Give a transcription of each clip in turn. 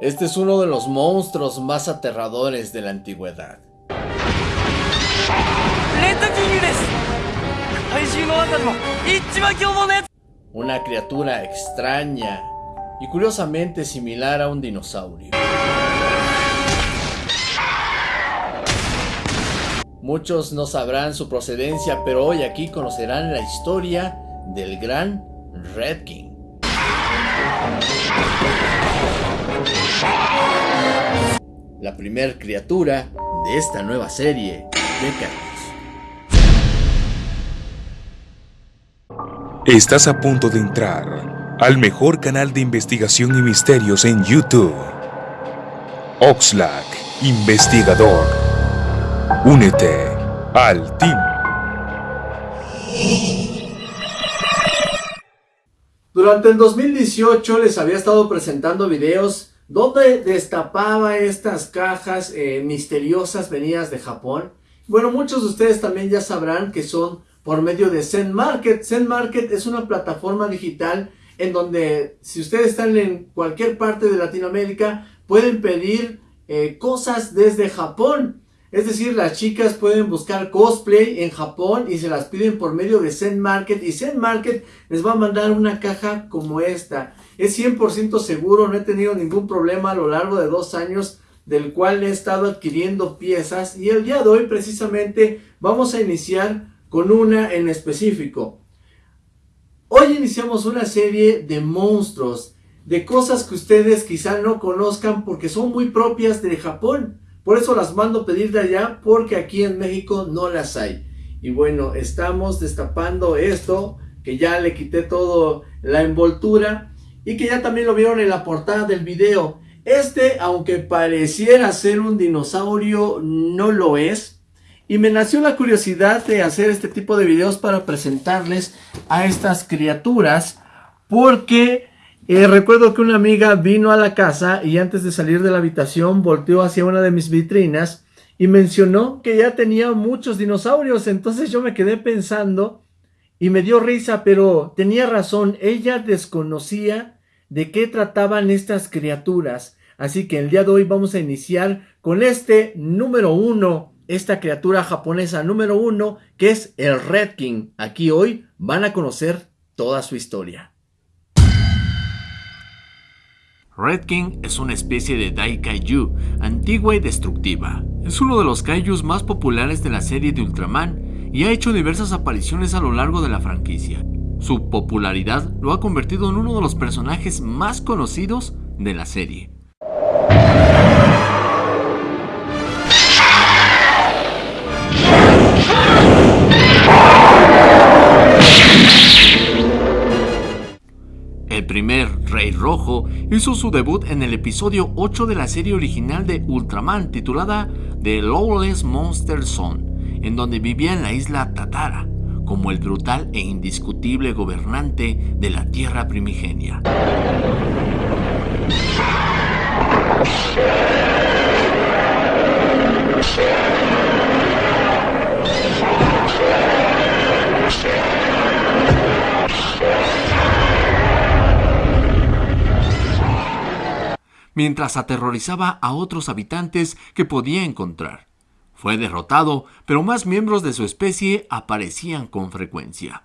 Este es uno de los monstruos más aterradores de la antigüedad. Una criatura extraña y curiosamente similar a un dinosaurio. Muchos no sabrán su procedencia, pero hoy aquí conocerán la historia del gran Red King. La primer criatura de esta nueva serie de Estás a punto de entrar al mejor canal de investigación y misterios en YouTube. Oxlack, investigador. Únete al team. Durante el 2018 les había estado presentando videos donde destapaba estas cajas eh, misteriosas venidas de Japón. Bueno, muchos de ustedes también ya sabrán que son por medio de Zen Market. Zen Market es una plataforma digital en donde si ustedes están en cualquier parte de Latinoamérica pueden pedir eh, cosas desde Japón. Es decir, las chicas pueden buscar cosplay en Japón y se las piden por medio de Zen Market y Zen Market les va a mandar una caja como esta. Es 100% seguro, no he tenido ningún problema a lo largo de dos años del cual he estado adquiriendo piezas y el día de hoy precisamente vamos a iniciar con una en específico. Hoy iniciamos una serie de monstruos, de cosas que ustedes quizá no conozcan porque son muy propias de Japón. Por eso las mando pedir de allá, porque aquí en México no las hay. Y bueno, estamos destapando esto, que ya le quité todo la envoltura y que ya también lo vieron en la portada del video. Este, aunque pareciera ser un dinosaurio, no lo es. Y me nació la curiosidad de hacer este tipo de videos para presentarles a estas criaturas, porque recuerdo que una amiga vino a la casa y antes de salir de la habitación volteó hacia una de mis vitrinas y mencionó que ya tenía muchos dinosaurios. Entonces yo me quedé pensando y me dio risa, pero tenía razón. Ella desconocía de qué trataban estas criaturas. Así que el día de hoy vamos a iniciar con este número uno, esta criatura japonesa número uno, que es el Red King. Aquí hoy van a conocer toda su historia. Red King es una especie de Dai Kaiju, antigua y destructiva. Es uno de los kaijus más populares de la serie de Ultraman y ha hecho diversas apariciones a lo largo de la franquicia. Su popularidad lo ha convertido en uno de los personajes más conocidos de la serie. El primer Rey Rojo hizo su debut en el episodio 8 de la serie original de Ultraman titulada The Lawless Monster Zone, en donde vivía en la isla Tatara, como el brutal e indiscutible gobernante de la Tierra primigenia. Mientras aterrorizaba a otros habitantes que podía encontrar. Fue derrotado, pero más miembros de su especie aparecían con frecuencia.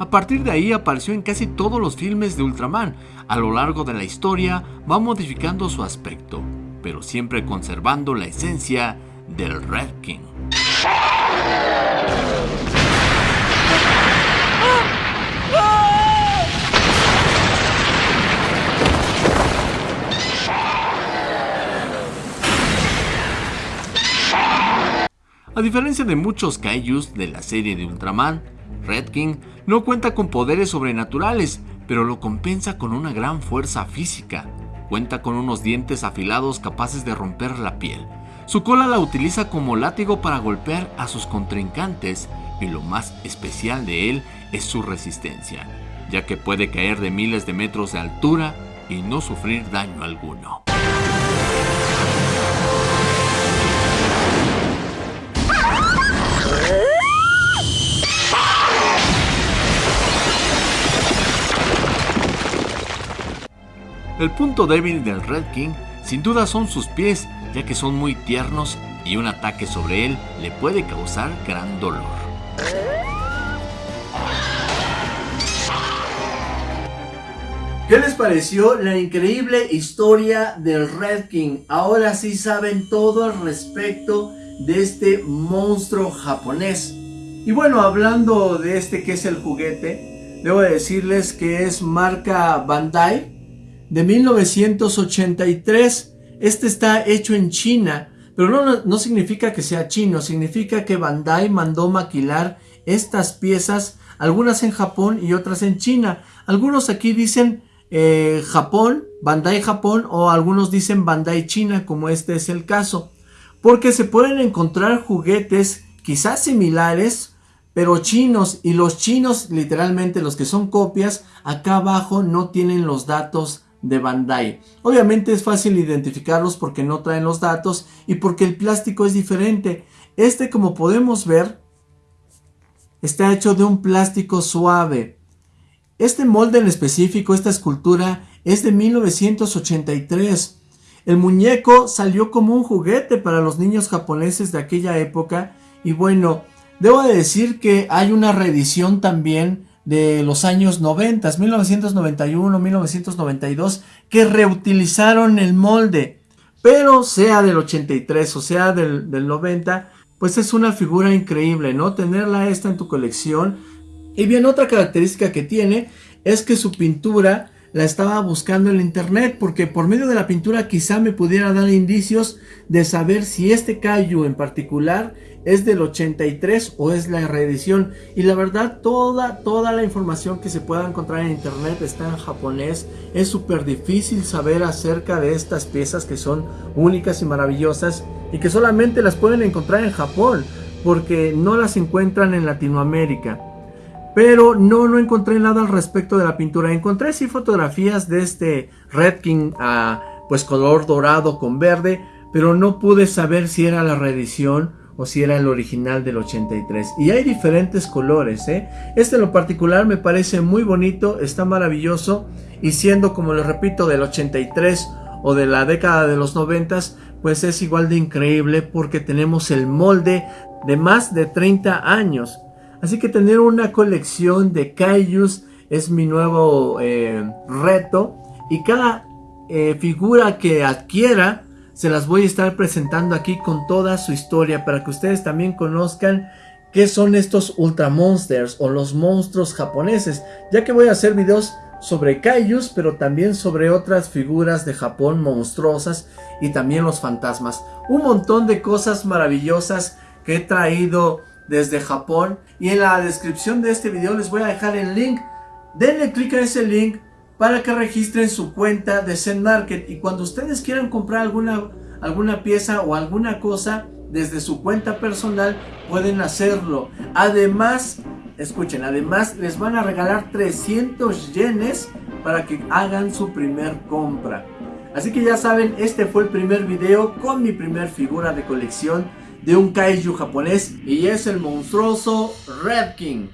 A partir de ahí apareció en casi todos los filmes de Ultraman. A lo largo de la historia va modificando su aspecto, pero siempre conservando la esencia del Red King. A diferencia de muchos kaijus de la serie de Ultraman, Red King no cuenta con poderes sobrenaturales, pero lo compensa con una gran fuerza física. Cuenta con unos dientes afilados capaces de romper la piel. Su cola la utiliza como látigo para golpear a sus contrincantes y lo más especial de él es su resistencia, ya que puede caer de miles de metros de altura y no sufrir daño alguno. El punto débil del Red King sin duda son sus pies, ya que son muy tiernos y un ataque sobre él le puede causar gran dolor. ¿Qué les pareció la increíble historia del Red King? Ahora sí saben todo al respecto de este monstruo japonés. Y bueno, hablando de este que es el juguete, debo decirles que es marca Bandai de 1983. Este está hecho en China, pero no, no, significa que sea chino, significa que Bandai mandó maquilar estas piezas, algunas en Japón y otras en China. Algunos aquí dicen eh, Japón, Bandai Japón o algunos dicen Bandai China, como este es el caso. Porque se pueden encontrar juguetes quizás similares, pero chinos y los chinos literalmente los que son copias acá abajo no tienen los datos de Bandai. Obviamente es fácil identificarlos porque no traen los datos y porque el plástico es diferente. Este como podemos ver está hecho de un plástico suave. Este molde en específico, esta escultura, es de 1983. El muñeco salió como un juguete para los niños japoneses de aquella época y bueno, debo decir que hay una reedición también de los años 90, 1991, 1992, que reutilizaron el molde. Pero sea del 83 o sea del, del 90, pues es una figura increíble, ¿no? Tenerla esta en tu colección. Y bien, otra característica que tiene es que su pintura la estaba buscando en internet porque por medio de la pintura quizá me pudiera dar indicios de saber si este Kaiju en particular es del 83 o es la reedición. Y la verdad toda toda la información que se pueda encontrar en internet está en japonés. Es súper difícil saber acerca de estas piezas que son únicas y maravillosas y que solamente las pueden encontrar en Japón porque no las encuentran en Latinoamérica pero no, no encontré nada al respecto de la pintura. Encontré sí fotografías de este Red King a pues color dorado con verde, pero no pude saber si era la reedición o si era el original del 83. Y hay diferentes colores, ¿eh? Este en lo particular me parece muy bonito, está maravilloso y siendo como les repito del 83 o de la década de los 90, pues es igual de increíble porque tenemos el molde de más de 30 años. Así que tener una colección de Kaijus es mi nuevo eh, reto. Y cada eh, figura que adquiera se las voy a estar presentando aquí con toda su historia para que ustedes también conozcan qué son estos Ultra Monsters o los monstruos japoneses. Ya que voy a hacer videos sobre Kaijus, pero también sobre otras figuras de Japón monstruosas y también los fantasmas. Un montón de cosas maravillosas que he traído desde Japón. Y en la descripción de este video les voy a dejar el link. Denle clic a ese link para que registren su cuenta de Zen Market. Y cuando ustedes quieran comprar alguna, alguna pieza o alguna cosa desde su cuenta personal pueden hacerlo. Además escuchen además les van a regalar 300 yenes para que hagan su primer compra. Así que ya saben este fue el primer video con mi primer figura de colección de un kaiju japonés y es el monstruoso Red King.